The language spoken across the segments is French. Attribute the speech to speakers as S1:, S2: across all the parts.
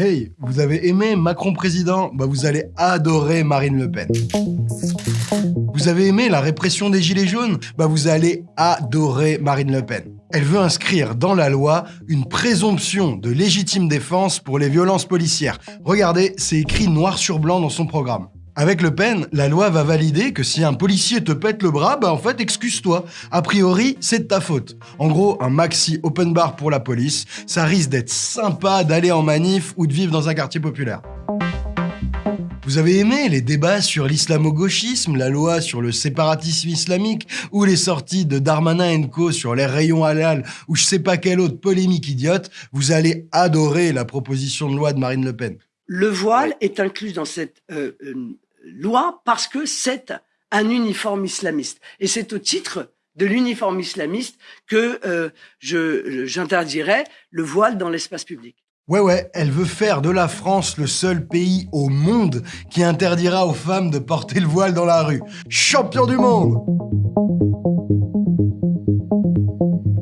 S1: Hey, vous avez aimé Macron président? Bah vous allez adorer Marine Le Pen. Vous avez aimé la répression des Gilets jaunes? Bah vous allez adorer Marine Le Pen. Elle veut inscrire dans la loi une présomption de légitime défense pour les violences policières. Regardez, c'est écrit noir sur blanc dans son programme. Avec Le Pen, la loi va valider que si un policier te pète le bras, bah en fait, excuse-toi. A priori, c'est de ta faute. En gros, un maxi open bar pour la police, ça risque d'être sympa d'aller en manif ou de vivre dans un quartier populaire. Vous avez aimé les débats sur l'islamo-gauchisme, la loi sur le séparatisme islamique, ou les sorties de Darmanin Co sur les rayons halal, ou je sais pas quelle autre polémique idiote, vous allez adorer la proposition de loi de Marine Le Pen.
S2: Le voile est inclus dans cette euh, euh, loi parce que c'est un uniforme islamiste. Et c'est au titre de l'uniforme islamiste que euh, j'interdirais le voile dans l'espace public.
S1: Ouais ouais, elle veut faire de la France le seul pays au monde qui interdira aux femmes de porter le voile dans la rue. Champion du monde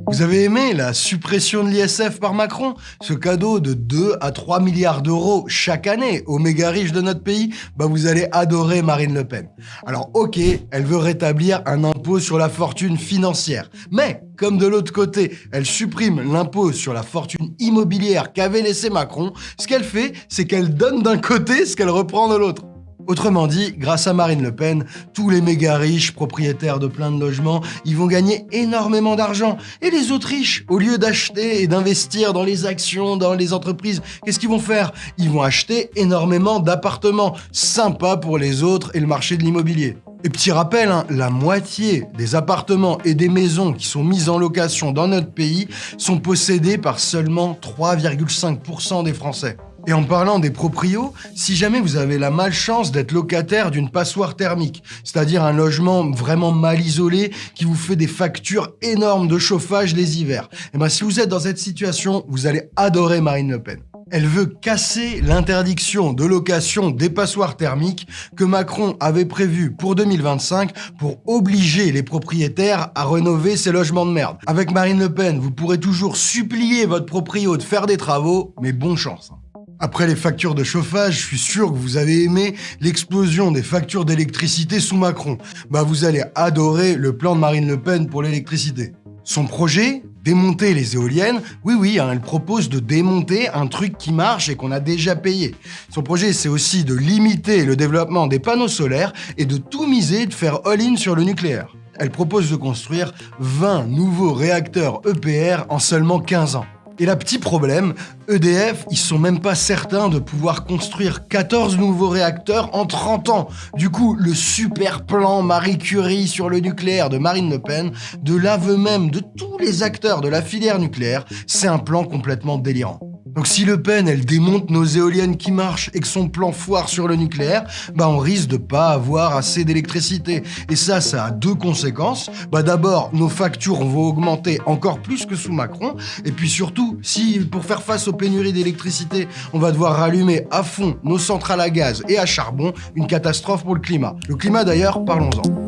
S1: vous avez aimé la suppression de l'ISF par Macron? Ce cadeau de 2 à 3 milliards d'euros chaque année aux méga riches de notre pays? Bah vous allez adorer Marine Le Pen. Alors ok, elle veut rétablir un impôt sur la fortune financière. Mais, comme de l'autre côté, elle supprime l'impôt sur la fortune immobilière qu'avait laissé Macron, ce qu'elle fait, c'est qu'elle donne d'un côté ce qu'elle reprend de l'autre. Autrement dit, grâce à Marine Le Pen, tous les méga riches, propriétaires de plein de logements, ils vont gagner énormément d'argent. Et les autres riches, au lieu d'acheter et d'investir dans les actions, dans les entreprises, qu'est-ce qu'ils vont faire? Ils vont acheter énormément d'appartements. Sympa pour les autres et le marché de l'immobilier. Et petit rappel, hein, la moitié des appartements et des maisons qui sont mises en location dans notre pays sont possédés par seulement 3,5% des Français. Et en parlant des proprios, si jamais vous avez la malchance d'être locataire d'une passoire thermique, c'est-à-dire un logement vraiment mal isolé qui vous fait des factures énormes de chauffage les hivers, et eh ben si vous êtes dans cette situation, vous allez adorer Marine Le Pen. Elle veut casser l'interdiction de location des passoires thermiques que Macron avait prévue pour 2025 pour obliger les propriétaires à rénover ces logements de merde. Avec Marine Le Pen, vous pourrez toujours supplier votre proprio de faire des travaux, mais bon chance. Après les factures de chauffage, je suis sûr que vous avez aimé l'explosion des factures d'électricité sous Macron. Bah vous allez adorer le plan de Marine Le Pen pour l'électricité. Son projet Démonter les éoliennes, oui oui, hein, elle propose de démonter un truc qui marche et qu'on a déjà payé. Son projet, c'est aussi de limiter le développement des panneaux solaires et de tout miser, de faire all-in sur le nucléaire. Elle propose de construire 20 nouveaux réacteurs EPR en seulement 15 ans. Et là, petit problème, EDF, ils sont même pas certains de pouvoir construire 14 nouveaux réacteurs en 30 ans. Du coup, le super plan Marie Curie sur le nucléaire de Marine Le Pen, de l'aveu même de tous les acteurs de la filière nucléaire, c'est un plan complètement délirant. Donc si Le Pen, elle démonte nos éoliennes qui marchent et que son plan foire sur le nucléaire, bah on risque de pas avoir assez d'électricité. Et ça, ça a deux conséquences. Bah d'abord, nos factures vont augmenter encore plus que sous Macron. Et puis surtout, si pour faire face aux pénuries d'électricité, on va devoir rallumer à fond nos centrales à gaz et à charbon, une catastrophe pour le climat. Le climat d'ailleurs, parlons-en.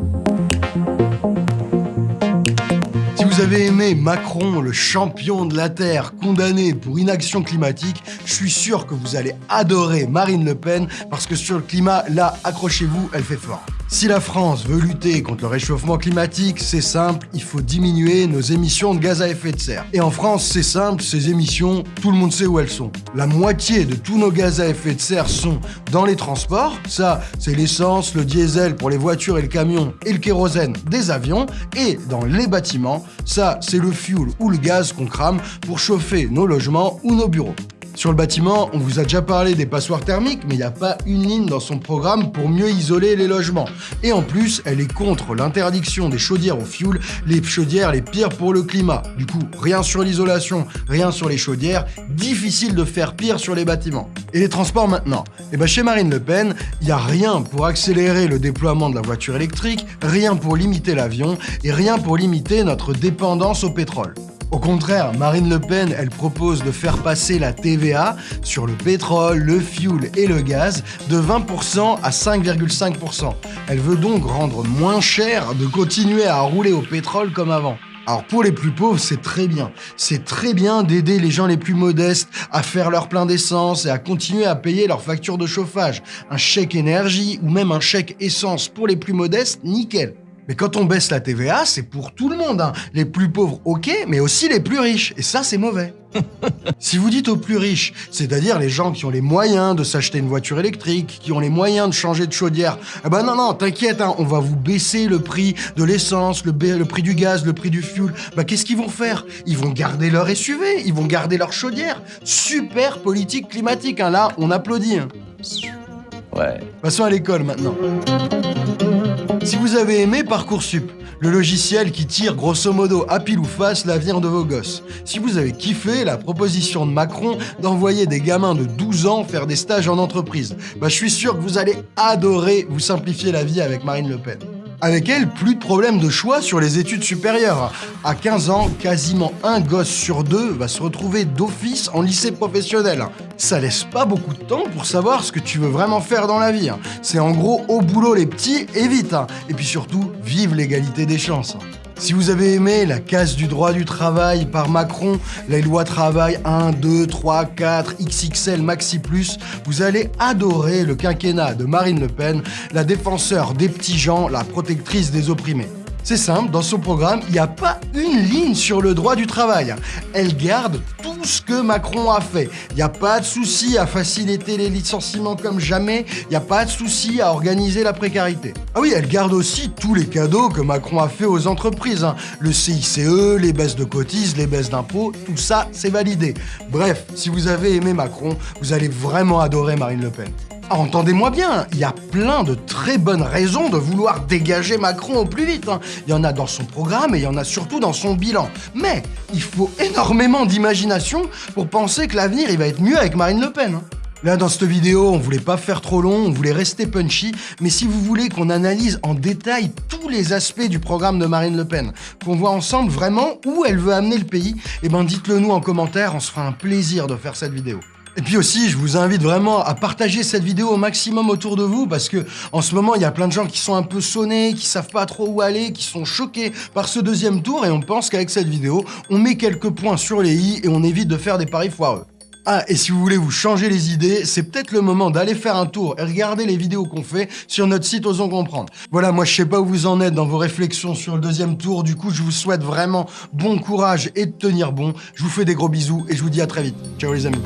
S1: Vous avez aimé Macron, le champion de la Terre, condamné pour inaction climatique, je suis sûr que vous allez adorer Marine Le Pen parce que sur le climat, là, accrochez-vous, elle fait fort. Si la France veut lutter contre le réchauffement climatique, c'est simple, il faut diminuer nos émissions de gaz à effet de serre. Et en France, c'est simple, ces émissions, tout le monde sait où elles sont. La moitié de tous nos gaz à effet de serre sont dans les transports. Ça, c'est l'essence, le diesel pour les voitures et le camion et le kérosène des avions. Et dans les bâtiments, ça, c'est le fuel ou le gaz qu'on crame pour chauffer nos logements ou nos bureaux. Sur le bâtiment, on vous a déjà parlé des passoires thermiques, mais il n'y a pas une ligne dans son programme pour mieux isoler les logements. Et en plus, elle est contre l'interdiction des chaudières au fioul, les chaudières les pires pour le climat. Du coup, rien sur l'isolation, rien sur les chaudières, difficile de faire pire sur les bâtiments. Et les transports maintenant eh ben chez Marine Le Pen, il n'y a rien pour accélérer le déploiement de la voiture électrique, rien pour limiter l'avion et rien pour limiter notre dépendance au pétrole. Au contraire, Marine Le Pen, elle propose de faire passer la TVA sur le pétrole, le fuel et le gaz de 20% à 5,5%. Elle veut donc rendre moins cher de continuer à rouler au pétrole comme avant. Alors pour les plus pauvres, c'est très bien. C'est très bien d'aider les gens les plus modestes à faire leur plein d'essence et à continuer à payer leurs factures de chauffage. Un chèque énergie ou même un chèque essence pour les plus modestes, nickel. Mais quand on baisse la TVA, c'est pour tout le monde. hein. Les plus pauvres, ok, mais aussi les plus riches. Et ça, c'est mauvais. si vous dites aux plus riches, c'est-à-dire les gens qui ont les moyens de s'acheter une voiture électrique, qui ont les moyens de changer de chaudière, eh ben non, non, t'inquiète, hein, on va vous baisser le prix de l'essence, le, prix du gaz, le prix du fuel. Bah qu'est-ce qu'ils vont faire? Ils vont garder leur SUV, ils vont garder leur chaudière. Super politique climatique, hein. là, on applaudit. hein.
S3: Ouais.
S1: Passons à l'école maintenant. Si vous avez aimé Parcoursup, le logiciel qui tire grosso modo à pile ou face l'avenir de vos gosses. Si vous avez kiffé la proposition de Macron d'envoyer des gamins de 12 ans faire des stages en entreprise, bah je suis sûr que vous allez adorer vous simplifier la vie avec Marine Le Pen. Avec elle, plus de problème de choix sur les études supérieures. À 15 ans, quasiment un gosse sur deux va se retrouver d'office en lycée professionnel. Ça laisse pas beaucoup de temps pour savoir ce que tu veux vraiment faire dans la vie. C'est en gros au boulot les petits et vite. Et puis surtout, vive l'égalité des chances. Si vous avez aimé la casse du droit du travail par Macron, les lois travail 1, 2, 3, 4, XXL, Maxi Plus, vous allez adorer le quinquennat de Marine Le Pen, la défenseur des petits gens, la protectrice des opprimés. C'est simple, dans son programme, il n'y a pas une ligne sur le droit du travail. Elle garde tout ce que Macron a fait. Il n'y a pas de souci à faciliter les licenciements comme jamais. Il n'y a pas de souci à organiser la précarité. Ah oui, elle garde aussi tous les cadeaux que Macron a fait aux entreprises. hein. Le CICE, les baisses de cotises, les baisses d'impôts, tout ça, c'est validé. Bref, si vous avez aimé Macron, vous allez vraiment adorer Marine Le Pen. Entendez-moi bien, il y a plein de très bonnes raisons de vouloir dégager Macron au plus vite. hein. Il y en a dans son programme et il y en a surtout dans son bilan. Mais il faut énormément d'imagination pour penser que l'avenir il va être mieux avec Marine Le Pen. hein. Là, dans cette vidéo, on voulait pas faire trop long, on voulait rester punchy, mais si vous voulez qu'on analyse en détail tous les aspects du programme de Marine Le Pen, qu'on voit ensemble vraiment où elle veut amener le pays, eh ben dites-le nous en commentaire, on se fera un plaisir de faire cette vidéo. Et puis aussi, je vous invite vraiment à partager cette vidéo au maximum autour de vous parce que en ce moment, il y a plein de gens qui sont un peu sonnés, qui savent pas trop où aller, qui sont choqués par ce deuxième tour et on pense qu'avec cette vidéo, on met quelques points sur les i et on évite de faire des paris foireux. Ah, et si vous voulez vous changer les idées, c'est peut-être le moment d'aller faire un tour et regarder les vidéos qu'on fait sur notre site Osons Comprendre. Voilà, moi je sais pas où vous en êtes dans vos réflexions sur le deuxième tour, du coup je vous souhaite vraiment bon courage et de tenir bon. Je vous fais des gros bisous et je vous dis à très vite. Ciao les amis.